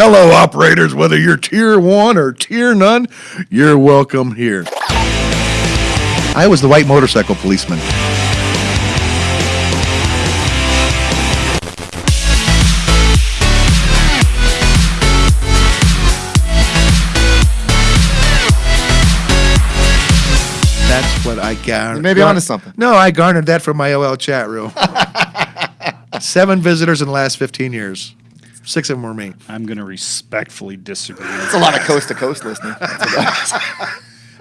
Hello, operators. Whether you're tier one or tier none, you're welcome here. I was the white motorcycle policeman. That's what I garnered. Maybe onto something. No, I garnered that from my AOL chat room. Seven visitors in the last 15 years. Six of them were me. I'm going to respectfully disagree. It's a lot of coast to coast listening.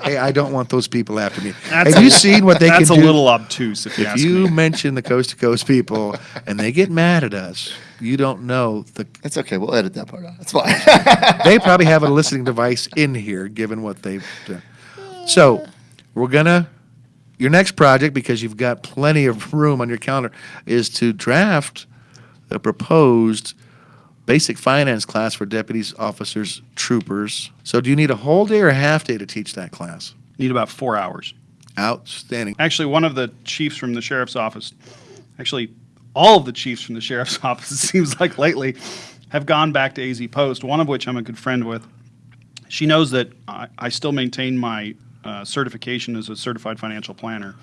Hey, I don't want those people after me. That's Have a- you seen what they can? That's a little obtuse, if you if ask you me. mention the coast to coast people and they get mad at us, you don't know the. It's okay. We'll edit that part out. That's fine. They probably have a listening device in here, given what they've done. So, we're gonna. Your next project, because you've got plenty of room on your calendar, is to draft a proposed basic finance class for deputies, officers, troopers. So, do you need a whole day or a half day to teach that class? Need about four hours. Outstanding. Actually, one of the chiefs from the sheriff's office, actually, all of the chiefs from the sheriff's office, it seems like lately, have gone back to AZ Post, one of which I'm a good friend with. She knows that I, I still maintain my uh, certification as a certified financial planner.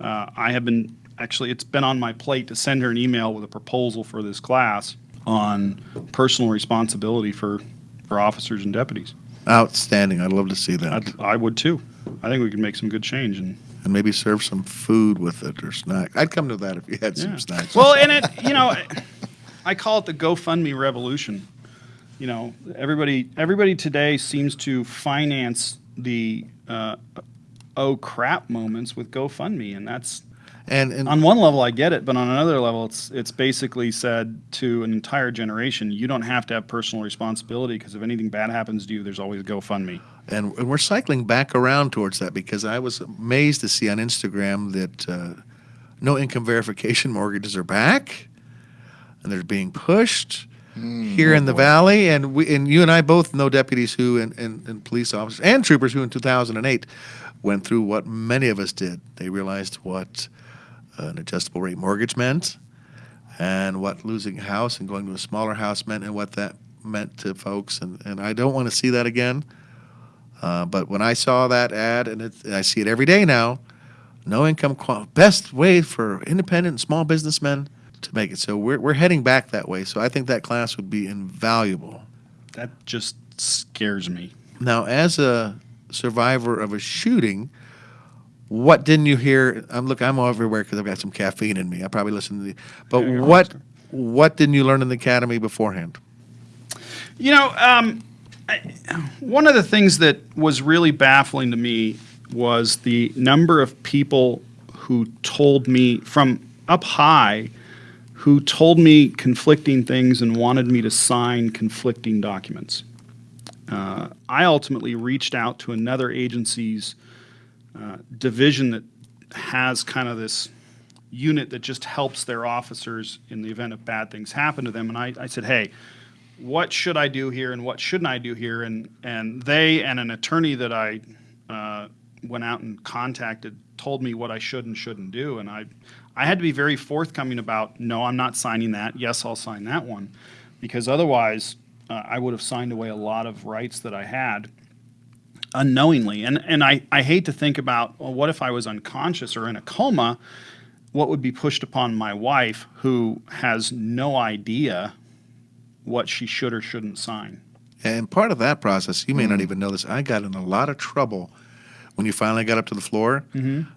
Uh, I have been, actually, it's been on my plate to send her an email with a proposal for this class on personal responsibility for, for officers and deputies. Outstanding. I'd love to see that. I'd, I would too. I think we could make some good change and and maybe serve some food with it or snack. I'd come to that if you had some Yeah. snacks. Well, and it, you know, I call it the GoFundMe revolution. You know, everybody, everybody today seems to finance the uh, oh crap moments with GoFundMe, and that's and, and on one level I get it, but on another level, it's it's basically said to an entire generation, you don't have to have personal responsibility because if anything bad happens to you, there's always GoFundMe. and and we're cycling back around towards that because I was amazed to see on Instagram that uh, no income verification mortgages are back, and they're being pushed here in the valley. And we and you and I both know deputies who and, and, and police officers and troopers who in 2008 went through what many of us did. They realized what an adjustable rate mortgage meant, and what losing a house and going to a smaller house meant, and what that meant to folks. And and I don't want to see that again. Uh, but when I saw that ad, and, it, and I see it every day now, no income qual- best way for independent and small businessmen to make it. So we're, we're heading back that way. So I think that class would be invaluable. That just scares me. Now, as a survivor of a shooting, what didn't you hear? I'm look, I'm everywhere because I've got some caffeine in me. I probably listened to the. But Yeah, what what didn't you learn in the academy beforehand? You know, um, I, one of the things that was really baffling to me was the number of people who told me from up high who told me conflicting things and wanted me to sign conflicting documents. Uh, I ultimately reached out to another agency's uh, division that has kind of this unit that just helps their officers in the event of bad things happen to them. And I, I said, hey, what should I do here and what shouldn't I do here? And and they and an attorney that I uh, went out and contacted told me what I should and shouldn't do. And I I had to be very forthcoming about no, I'm not signing that. Yes, I'll sign that one, because otherwise uh, I would have signed away a lot of rights that I had unknowingly. And and I, I hate to think about well, what if I was unconscious or in a coma? What would be pushed upon my wife who has no idea what she should or shouldn't sign? And part of that process, you may not even know this, I got in a lot of trouble when you finally got up to the floor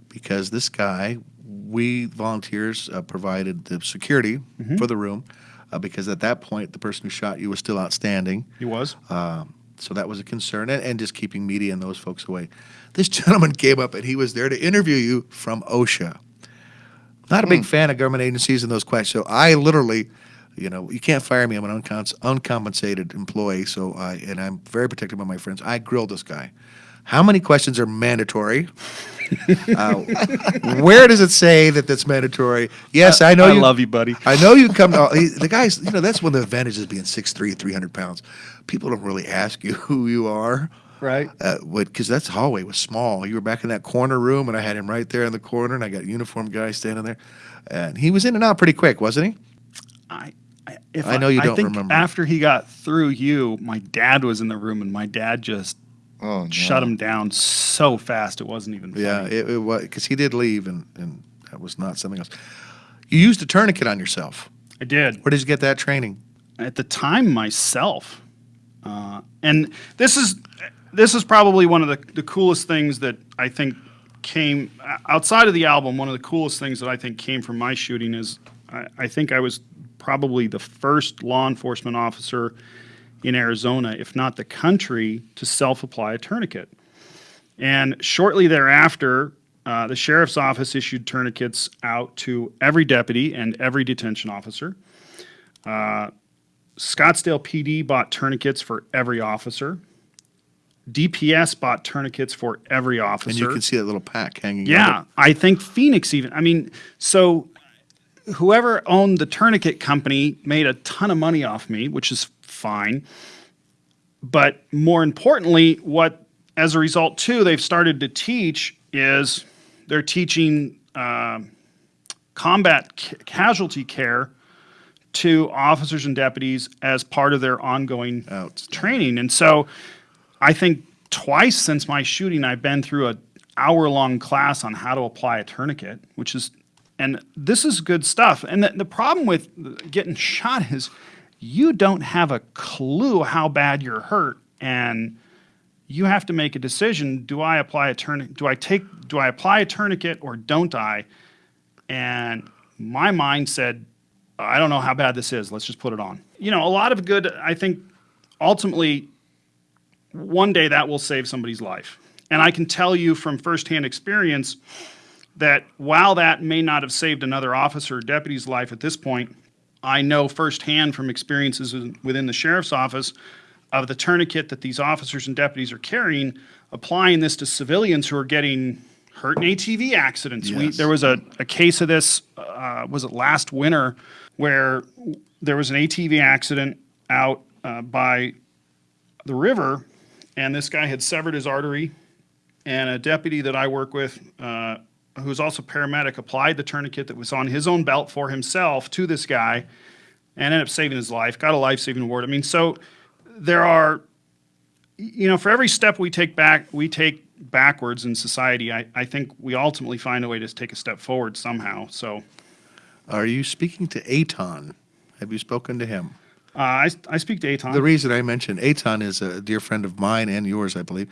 because this guy, we volunteers uh, provided the security for the room uh, because at that point, the person who shot you was still outstanding. He was. So that was a concern, and, and just keeping media and those folks away. This gentleman came up and he was there to interview you from OSHA. Not a big hmm. fan of government agencies and those questions. So I literally, you know, you can't fire me. I'm an uncons- uncompensated employee. So I and I'm very protective of my friends. I grilled this guy. How many questions are mandatory? uh, where does it say that that's mandatory? Yes, I know. I you, love you, buddy. I know you come to he, the guys. You know that's one of the advantages of being 6'3", 300 pounds. People don't really ask you who you are, Right. uh, because that hallway was small. You were back in that corner room, and I had him right there in the corner, and I got a uniformed guy standing there, and he was in and out pretty quick, wasn't he? I if I know you don't think remember. After he got through you, my dad was in the room, and my dad just Oh, no. shut him down so fast it wasn't even. Funny. Yeah, it, it was because he did leave, and, and that was not something else. You used a tourniquet on yourself. I did. Where did you get that training? at the time myself. Uh, and this is this is probably one of the, the coolest things that I think came outside of the album. One of the coolest things that I think came from my shooting is I, I think I was probably the first law enforcement officer in Arizona, if not the country, to self apply a tourniquet. And shortly thereafter, uh, the sheriff's office issued tourniquets out to every deputy and every detention officer. Scottsdale PD bought tourniquets for every officer. DPS bought tourniquets for every officer. And you can see that little pack hanging. yeah. I think Phoenix even. I mean, so whoever owned the tourniquet company made a ton of money off me, which is fine. But more importantly, what as a result too they've started to teach is they're teaching um combat ca- casualty care to officers and deputies as part of their ongoing training. And so I think twice since my shooting, I've been through a hour long class on how to apply a tourniquet, which is, and this is good stuff. And the, the problem with getting shot is you don't have a clue how bad you're hurt. And you have to make a decision. Do I apply a tourniquet? Do I take, do I apply a tourniquet or don't I? And my mind said, I don't know how bad this is. Let's just put it on. You know, a lot of good, I think ultimately, one day that will save somebody's life. And I can tell you from firsthand experience that while that may not have saved another officer or deputy's life at this point, I know firsthand from experiences within the sheriff's office of the tourniquet that these officers and deputies are carrying, applying this to civilians who are getting hurt in ATV accidents. We, there was a, a case of this, uh, was it last winter, where there was an ATV accident out uh, by the river, and this guy had severed his artery, and a deputy that I work with, uh, who's also paramedic, applied the tourniquet that was on his own belt for himself to this guy, and ended up saving his life. Got a life-saving award. I mean, so there are, you know, for every step we take back, we take backwards in society. I, I think we ultimately find a way to take a step forward somehow. So Are you speaking to Aton? Have you spoken to him? uh, I, I speak to Aton. The reason I mentioned Aton is a dear friend of mine and yours, I believe.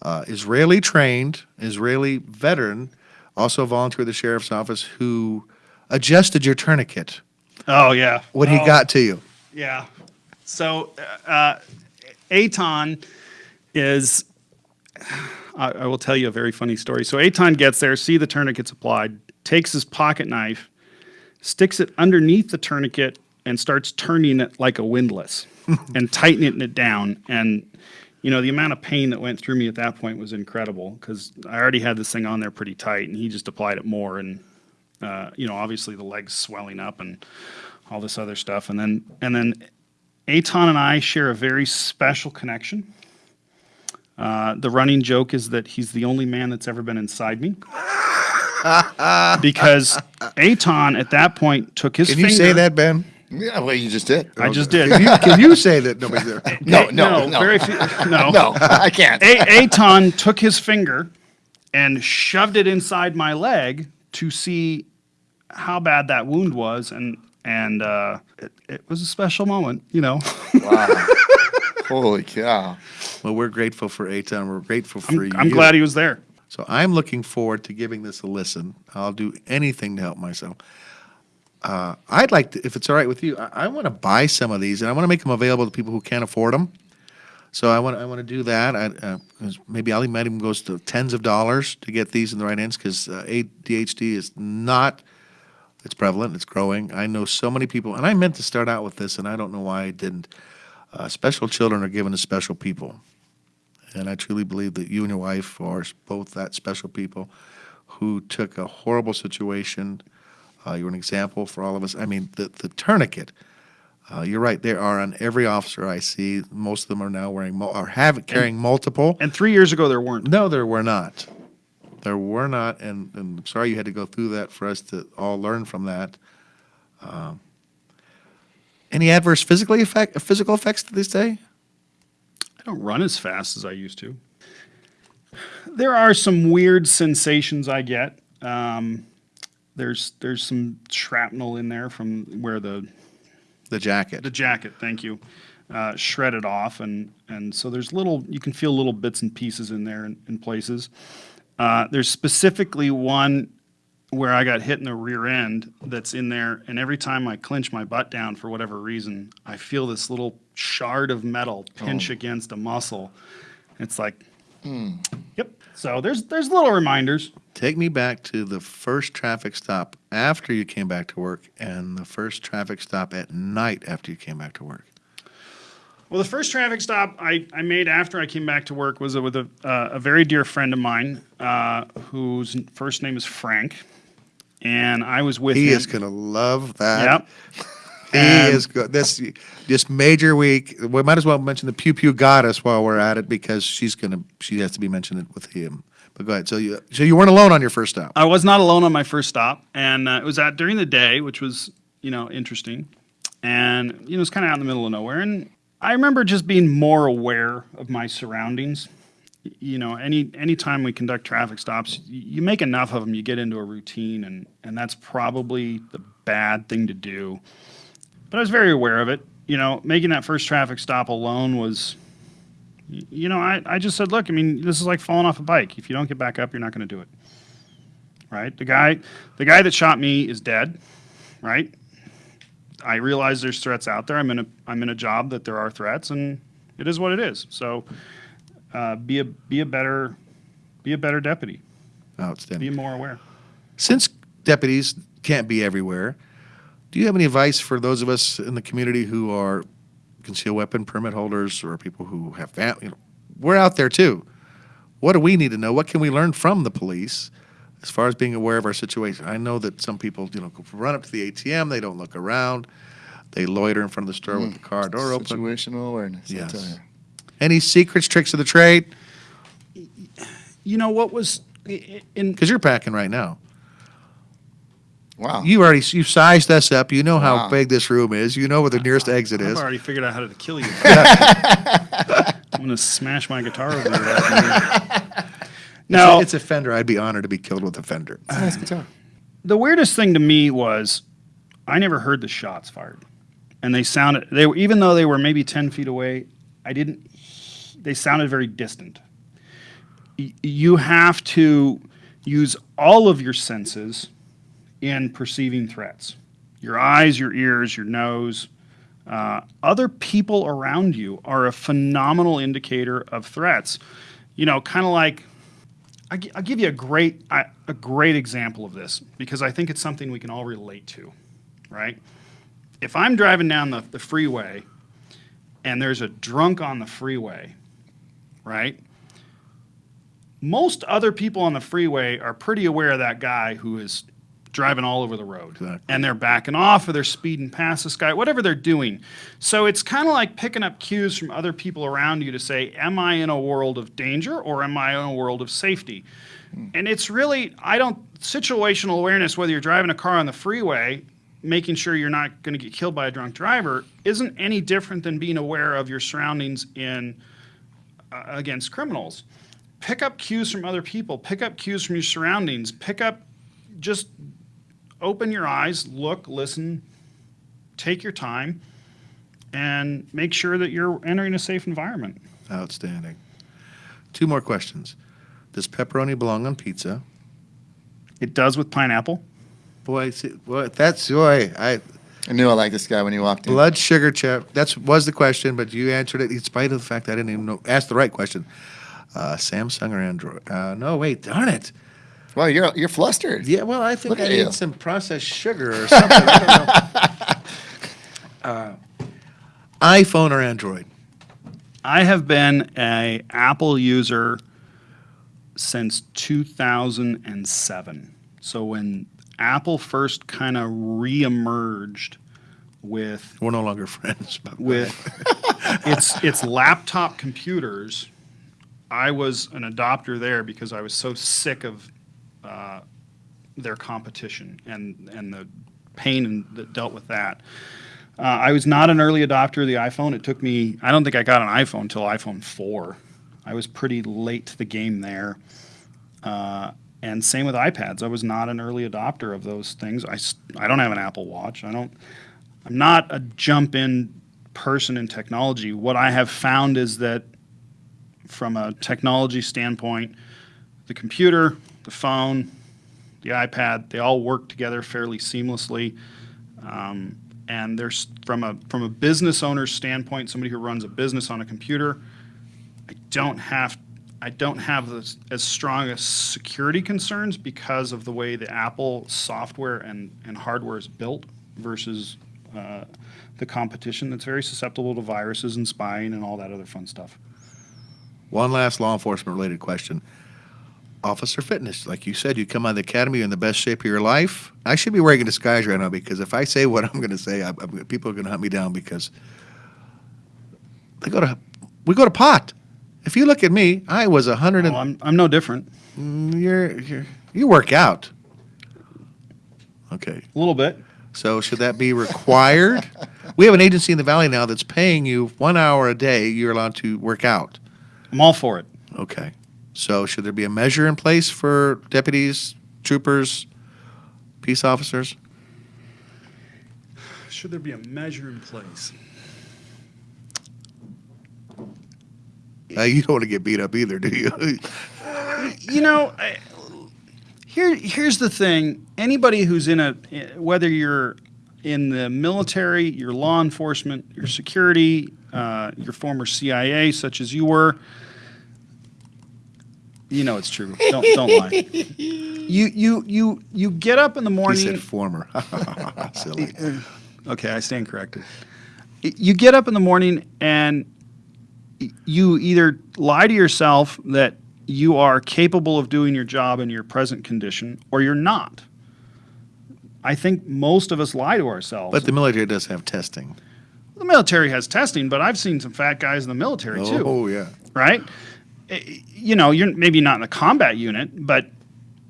Uh, Israeli trained, Israeli veteran, also volunteer at the sheriff's office, who adjusted your tourniquet oh yeah. when he Oh. got to you. Yeah. So, uh, Aton is, I, I will tell you a very funny story. So, Aton gets there, see the tourniquet's applied, takes his pocket knife, sticks it underneath the tourniquet, and starts turning it like a windlass and tightening it down. And, you know, the amount of pain that went through me at that point was incredible because I already had this thing on there pretty tight, and he just applied it more. And, uh, you know, obviously the legs swelling up and all this other stuff. And then, and then Aton and I share a very special connection. Uh, the running joke is that he's the only man that's ever been inside me. because Aton at that point took his Can finger. you say that, Ben? Yeah, well, you just did. I just did. Can you, can you say that nobody's there? No, no, no. Very few, no. No, I can't. A- Aton took his finger and shoved it inside my leg to see how bad that wound was, and and uh, it, it was a special moment, you know. Wow. Holy cow. Well, we're grateful for Aton. We're grateful for you. I'm glad he was there. So I'm looking forward to giving this a listen. I'll do anything to help myself. Uh, I'd like to, if it's all right with you, I, I want to buy some of these and I want to make them available to people who can't afford them. So I want I want to do that. I, uh, 'cause maybe Ali even goes to tens of dollars to get these in the right hands because uh, ADHD is not. It's prevalent. It's growing. I know so many people, and I meant to start out with this, and I don't know why I didn't. Uh, special children are given to special people. And I truly believe that you and your wife are both that special people who took a horrible situation. Uh, you're an example for all of us. I mean, the, the tourniquet, uh, you're right, there are on every officer I see. Most of them are now wearing, mul- or have carrying multiple. And three years ago, there weren't. No, there were not. There were not, and, and I'm sorry you had to go through that for us to all learn from that. Um, Any adverse physically effect, physical effects to this day? I don't run as fast as I used to. There are some weird sensations I get. Um, there's there's some shrapnel in there from where the The jacket. the jacket, thank you, uh, shredded off, and and so there's little you can feel little bits and pieces in there in, in places. Uh, there's specifically one where I got hit in the rear end that's in there, and every time I clench my butt down for whatever reason, I feel this little shard of metal pinch against a muscle. It's like, yep. So there's there's little reminders. Take me back to the first traffic stop after you came back to work and the first traffic stop at night after you came back to work. Well, the first traffic stop I, I made after I came back to work was with a, uh, a very dear friend of mine uh, whose first name is Frank. And I was with He him. is going to love that. Yep. He And- is good. This this major week. We might as well mention the Pew Pew Goddess while we're at it because she's gonna she has to be mentioned with him. But go ahead. So you so you weren't alone on your first stop. I was not alone on my first stop, and uh, it was at during the day, which was you know interesting, and you know it was kind of out in the middle of nowhere. And I remember just being more aware of my surroundings. You know, any any time we conduct traffic stops, you make enough of them, you get into a routine, and and that's probably the bad thing to do. But I was very aware of it. You know, making that first traffic stop alone was you know, I, I just said, look, I mean, this is like falling off a bike. If you don't get back up, you're not going to do it. Right? The guy, the guy that shot me is dead. Right? I realize there's threats out there. I'm in a, I'm in a job that there are threats, and it is what it is. So, uh, be a, be a better, be a better deputy. Outstanding. Be more aware. Since deputies can't be everywhere, do you have any advice for those of us in the community who are concealed weapon permit holders or people who have family? You know, we're out there too. What do we need to know? What can we learn from the police as far as being aware of our situation? I know that some people, you know, run up to the ATM, they don't look around, they loiter in front of the store with the car hmm. door open. Situational awareness. I Yes. tell. Any secrets, tricks of the trade? You know what was in Because you're packing right now. Wow. You already you sized us up. You know how Wow. big this room is. You know where the nearest exit is. I've is. already figured out how to kill you. I'm going to smash my guitar over your head. No, it's a Fender. I'd be honored to be killed with a Fender. It's a nice guitar. the weirdest thing to me was I never heard the shots fired, and they sounded they were even though they were maybe ten feet away. I didn't. They sounded very distant. Y- You have to use all of your senses in perceiving threats. Your eyes, your ears, your nose. Uh, other people around you are a phenomenal indicator of threats. You know, kind of like I, I'll give you a great a great example of this because I think it's something we can all relate to, right? If I'm driving down the, the freeway and there's a drunk on the freeway, right? Most other people on the freeway are pretty aware of that guy who is driving all over the road. Exactly. And they're backing off or they're speeding past this guy, whatever they're doing. So it's kind of like picking up cues from other people around you to say, Am I in a world of danger or am I in a world of safety? And it's really, I don't, situational awareness, whether you're driving a car on the freeway, making sure you're not going to get killed by a drunk driver, isn't any different than being aware of your surroundings in uh, against criminals. Pick up cues from other people, pick up cues from your surroundings, pick up, just open your eyes, look, listen, take your time, and make sure that you're entering a safe environment. Outstanding. Two more questions. Does pepperoni belong on pizza? It does with pineapple. Boy, see, boy that's boy. I I knew I liked this guy when he walked in. blood sugar chip. That's was the question, but you answered it in spite of the fact I didn't even know, ask the right question. Uh, Samsung or Android? Uh, no, wait, darn it. Well, you're you're flustered. Yeah, well, I think Look I at need you. some processed sugar or something. I don't know. Uh, iPhone or Android? I have been a Apple user since 2007. So when Apple first kind of reemerged with We're no longer friends. But with its its laptop computers, I was an adopter there because I was so sick of uh, their competition and and the pain in, that dealt with that. Uh, I was not an early adopter of the iPhone. It took me, I don't think I got an iPhone until iPhone 4. I was pretty late to the game there. Uh, and same with iPads. I was not an early adopter of those things. I, I don't have an Apple Watch. I don't, I'm not a jump in person in technology. What I have found is that from a technology standpoint, the computer, the phone, the iPad, they all work together fairly seamlessly. Um, and there's from a from a business owner's standpoint, somebody who runs a business on a computer, I don't have I don't have this, as strong as security concerns because of the way the Apple software and, and hardware is built versus uh, the competition that's very susceptible to viruses and spying and all that other fun stuff. One last law enforcement related question. Officer fitness, like you said, you come out of the academy you're in the best shape of your life. I should be wearing a disguise right now because if I say what I'm going to say, I, I, people are going to hunt me down because they go to we go to pot. If you look at me, I was a hundred and I'm, I'm no different, Mm, you're, you're you work out. Okay, a little bit. so should that be required? we have an agency in the valley now that's paying you one hour a day. You're allowed to work out. I'm all for it. Okay. So should there be a measure in place for deputies, troopers, peace officers? Should there be a measure in place? Uh, you don't want to get beat up either, do you? you know, I, here here's the thing. Anybody who's in a whether you're in the military, your law enforcement, your security, uh, your former CIA, such as you were, you know it's true. Don't don't lie. You you you you get up in the he morning. said former. Silly. Okay, I stand corrected. You get up in the morning and you either lie to yourself that you are capable of doing your job in your present condition or you're not. I think most of us lie to ourselves. But the military does have testing. the military has testing, but I've seen some fat guys in the military too Oh, yeah. right? Eh, You know, you're maybe not in the combat unit, but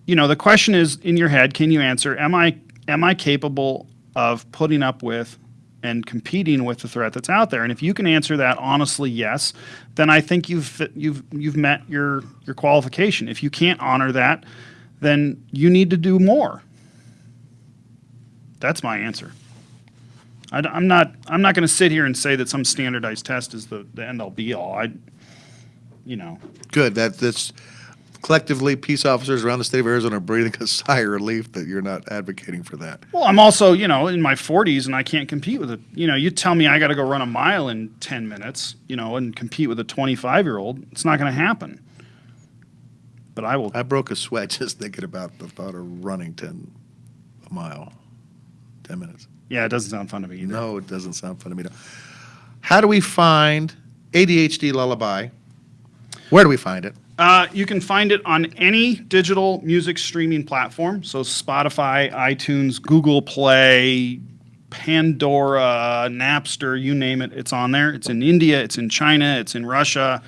you know, the question is in your head, can you answer am I am I capable of putting up with and competing with the threat that's out there? And if you can answer that honestly, yes, then I think you've you've you've met your your qualification. If you can't honor that, then you need to do more. That's my answer. I, am not I'm not going to sit here and say that some standardized test is the, the end all be all. I you know, Good. That that's collectively peace officers around the state of Arizona are breathing a sigh of relief that you're not advocating for that. well, I'm also, you know, in my 40s and I can't compete with it. You know, you tell me I got to go run a mile in 10 minutes, you know, and compete with a 25 year old. It's not going to happen. But I will. I broke a sweat just thinking about the thought of running 10 a mile, 10 minutes. Yeah, it doesn't sound fun to me either. No, it doesn't sound fun to me. How do we find ADHD Lullaby? Where do we find it? Uh, you can find it on any digital music streaming platform. So Spotify, iTunes, Google Play, Pandora, Napster, you name it, it's on there. It's in India, it's in China, it's in Russia,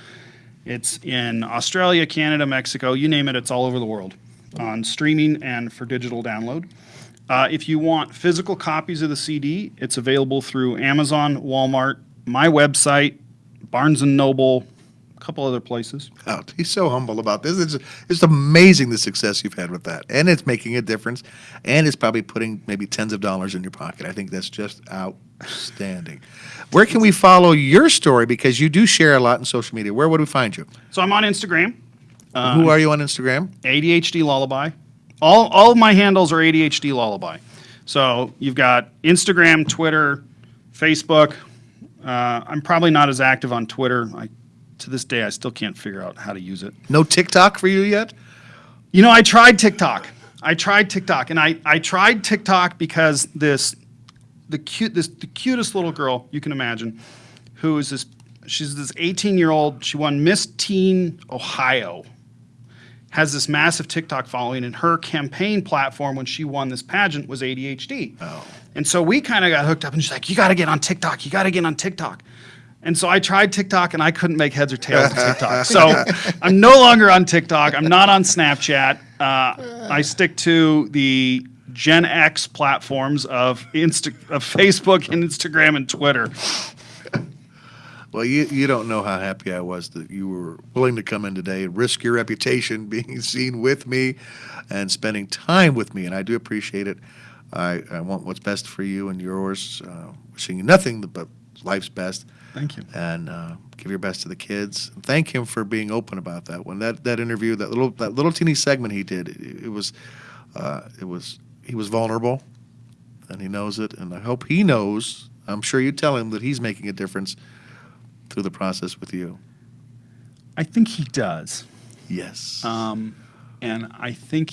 it's in Australia, Canada, Mexico, you name it, it's all over the world on streaming and for digital download. Uh, if you want physical copies of the CD, it's available through Amazon, Walmart, my website, Barnes Noble, a couple other places. out. He's so humble about this. It's, it's amazing the success you've had with that. And it's making a difference. And it's probably putting maybe tens of dollars in your pocket. I think that's just outstanding. Where can we follow your story? Because you do share a lot in social media. Where would we find you? So I'm on Instagram, Who are you on Instagram? ADHD Lullaby. All, all of my handles are ADHD Lullaby. So you've got Instagram, Twitter, Facebook. Uh, I'm probably not as active on Twitter. I, to this day, I still can't figure out how to use it. No TikTok for you yet? You know, I tried TikTok. I tried TikTok, and I, I tried TikTok because this the cute this the cutest little girl you can imagine, who is this she's this 18 year old. She won Miss Teen Ohio. Has this massive TikTok following, and her campaign platform when she won this pageant was ADHD. Oh. And so we kind of got hooked up, and she's like, "You got to get on TikTok. You got to get on TikTok." And so I tried TikTok, and I couldn't make heads or tails of TikTok. So I'm no longer on TikTok. I'm not on Snapchat. Uh, I stick to the Gen X platforms of Insta, of Facebook and Instagram and Twitter. Well, you, you don't know how happy I was that you were willing to come in today and risk your reputation being seen with me and spending time with me, and I do appreciate it. I, I want what's best for you and yours. Uh, wishing you nothing but life's best, Thank you. and uh, give your best to the kids. Thank him for being open about that. When that, that interview, that little that little teeny segment he did, it, it was uh, it was he was vulnerable, and he knows it. And I hope he knows. I'm sure you tell him that he's making a difference through the process with you. I think he does. Yes. Um, and I think,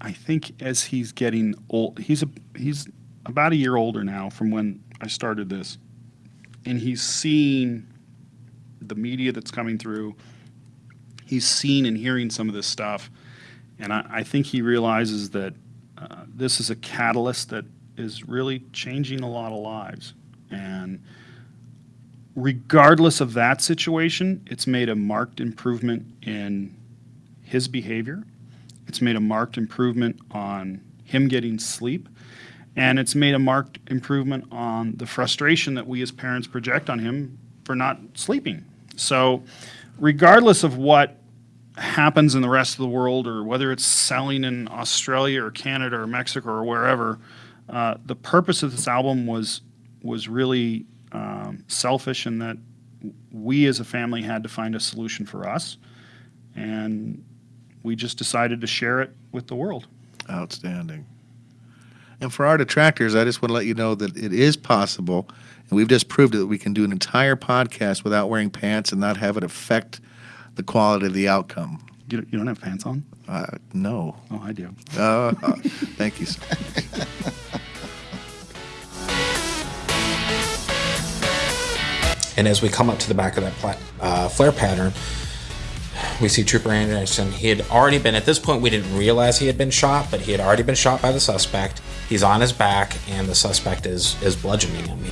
I think as he's getting old, he's a he's about a year older now from when I started this, and he's seeing the media that's coming through. He's seen and hearing some of this stuff, and I, I think he realizes that uh, this is a catalyst that is really changing a lot of lives, and regardless of that situation, it's made a marked improvement in his behavior. It's made a marked improvement on him getting sleep. And it's made a marked improvement on the frustration that we as parents project on him for not sleeping. So, regardless of what happens in the rest of the world or whether it's selling in Australia or Canada or Mexico or wherever, uh, the purpose of this album was was really um, selfish in that we as a family had to find a solution for us, and we just decided to share it with the world. Outstanding. And for our detractors, I just want to let you know that it is possible, and we've just proved it, that we can do an entire podcast without wearing pants and not have it affect the quality of the outcome. You, you don't have pants on? Uh, no. Oh, I do. Uh, uh, thank you. And as we come up to the back of that pla- uh, flare pattern, we see Trooper Anderson. He had already been, at this point, we didn't realize he had been shot, but he had already been shot by the suspect. He's on his back, and the suspect is, is bludgeoning him.